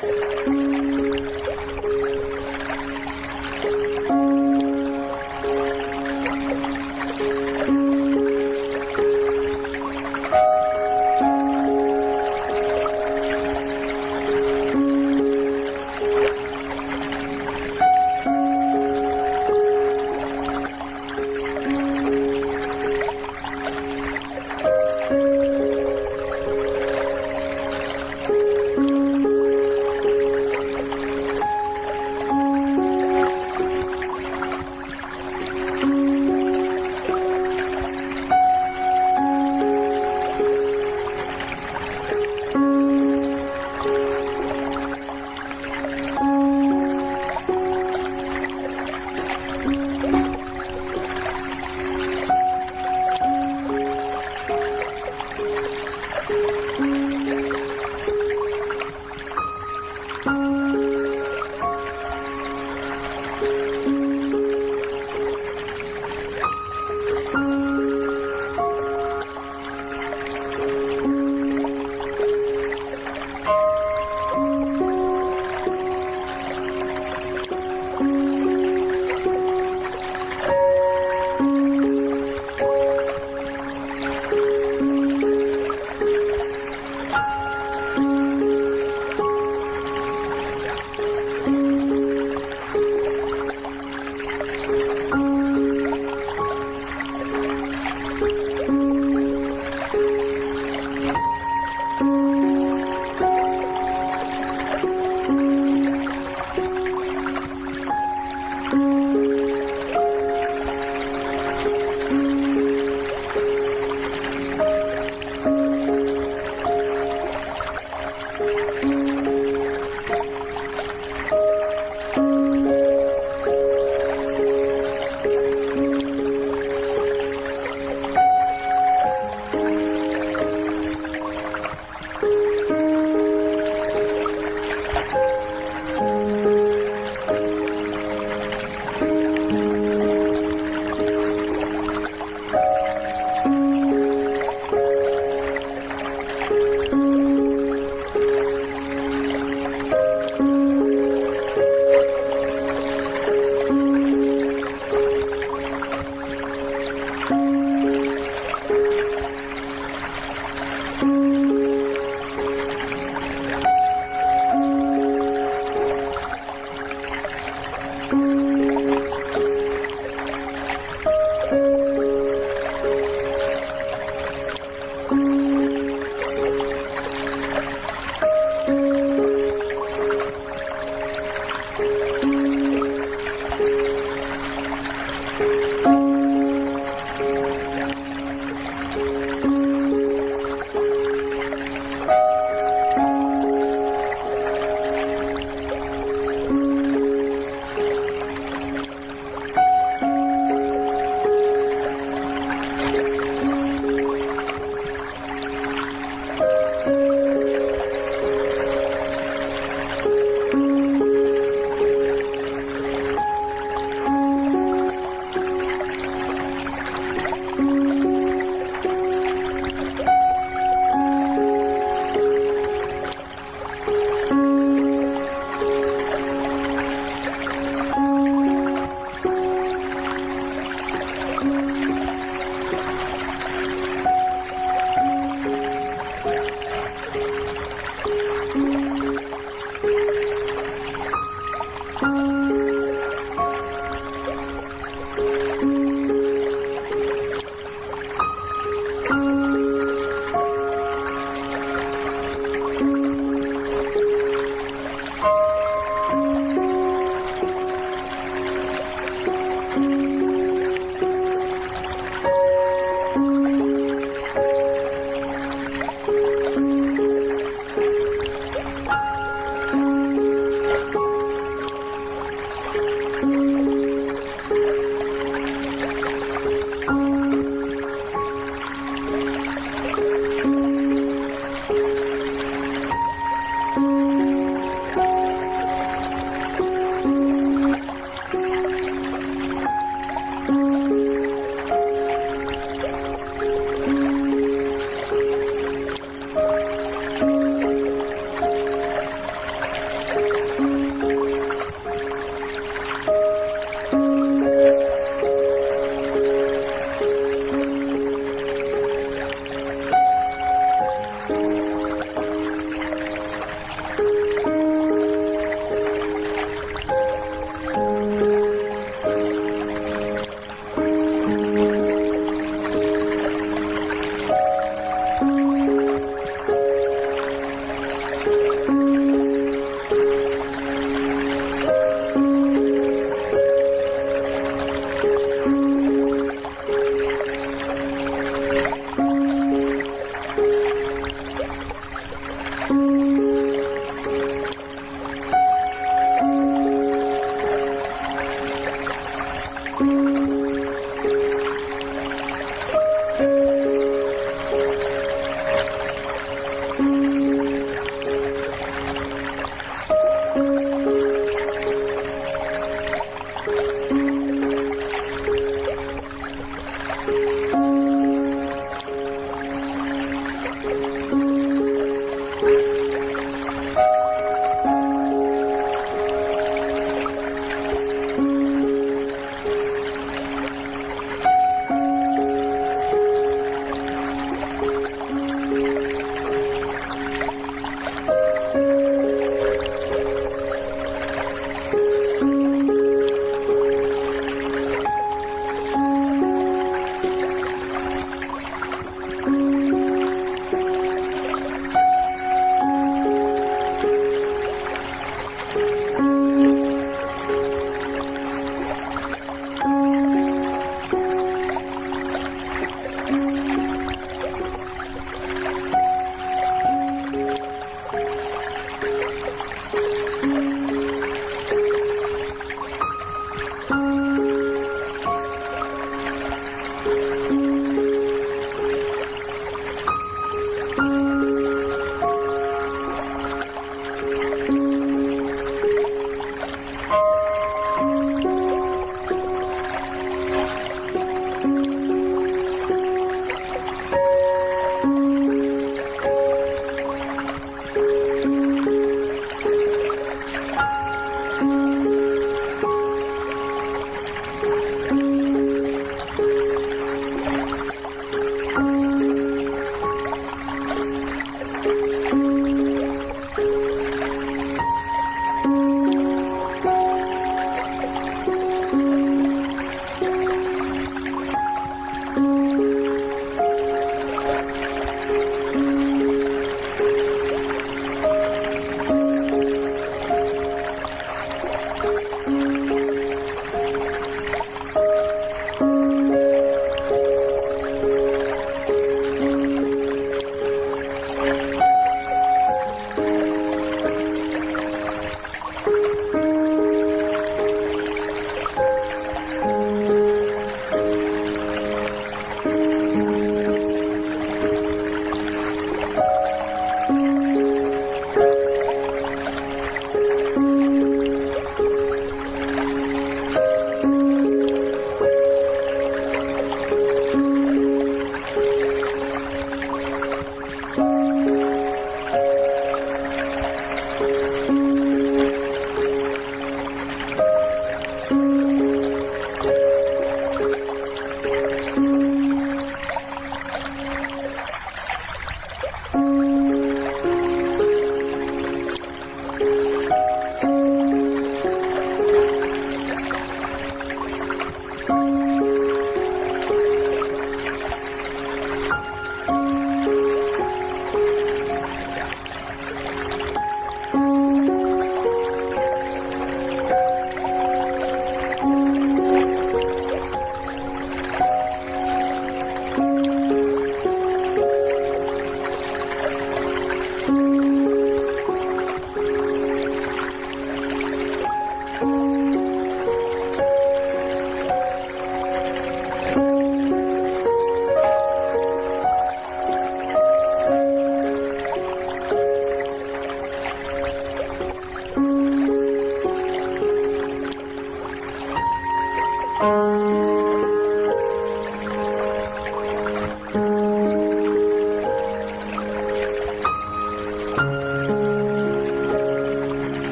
Hum.